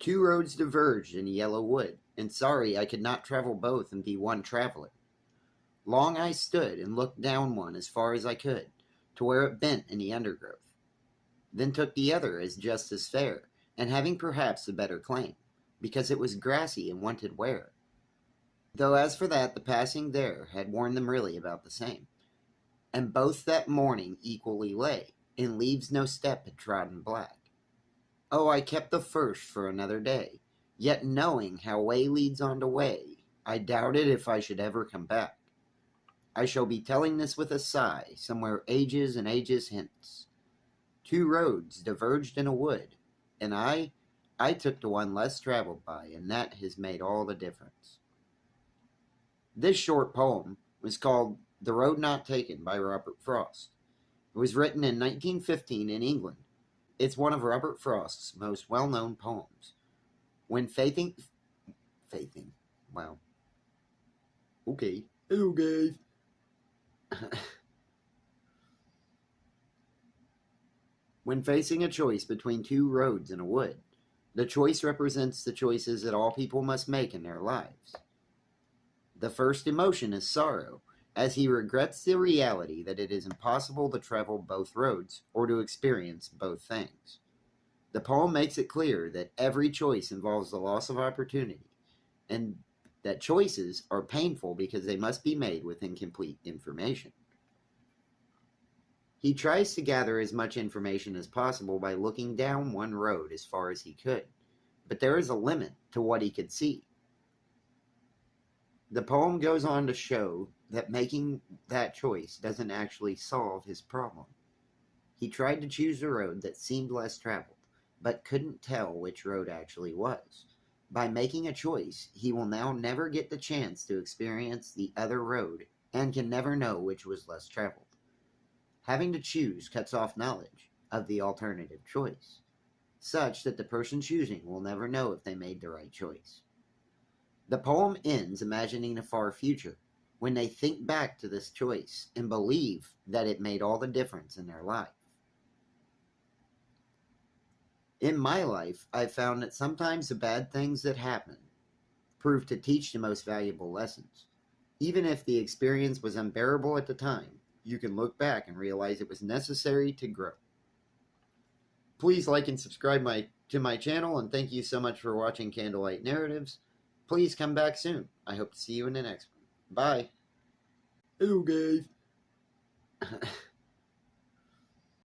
Two roads diverged in a yellow wood, and sorry I could not travel both and be one traveler. Long I stood and looked down one as far as I could, to where it bent in the undergrowth, then took the other as just as fair, and having perhaps a better claim, because it was grassy and wanted wear. Though as for that, the passing there had worn them really about the same, and both that morning equally lay, in leaves no step had trodden black. Oh, I kept the first for another day, yet knowing how way leads on to way, I doubted if I should ever come back. I shall be telling this with a sigh, somewhere ages and ages hence. Two roads diverged in a wood, and I, I took the one less traveled by, and that has made all the difference. This short poem was called The Road Not Taken by Robert Frost. It was written in 1915 in England. It's one of Robert Frost's most well known poems. When faithing. Faithing. Wow. Okay. Guys. when facing a choice between two roads in a wood, the choice represents the choices that all people must make in their lives. The first emotion is sorrow, as he regrets the reality that it is impossible to travel both roads or to experience both things. The poem makes it clear that every choice involves the loss of opportunity, and that choices are painful because they must be made with incomplete information. He tries to gather as much information as possible by looking down one road as far as he could, but there is a limit to what he could see. The poem goes on to show that making that choice doesn't actually solve his problem. He tried to choose a road that seemed less traveled, but couldn't tell which road actually was. By making a choice, he will now never get the chance to experience the other road and can never know which was less traveled. Having to choose cuts off knowledge of the alternative choice, such that the person choosing will never know if they made the right choice. The poem ends imagining a far future when they think back to this choice and believe that it made all the difference in their life. In my life, I've found that sometimes the bad things that happen prove to teach the most valuable lessons. Even if the experience was unbearable at the time, you can look back and realize it was necessary to grow. Please like and subscribe my to my channel, and thank you so much for watching Candlelight Narratives. Please come back soon. I hope to see you in the next one. Bye. Hello, guys.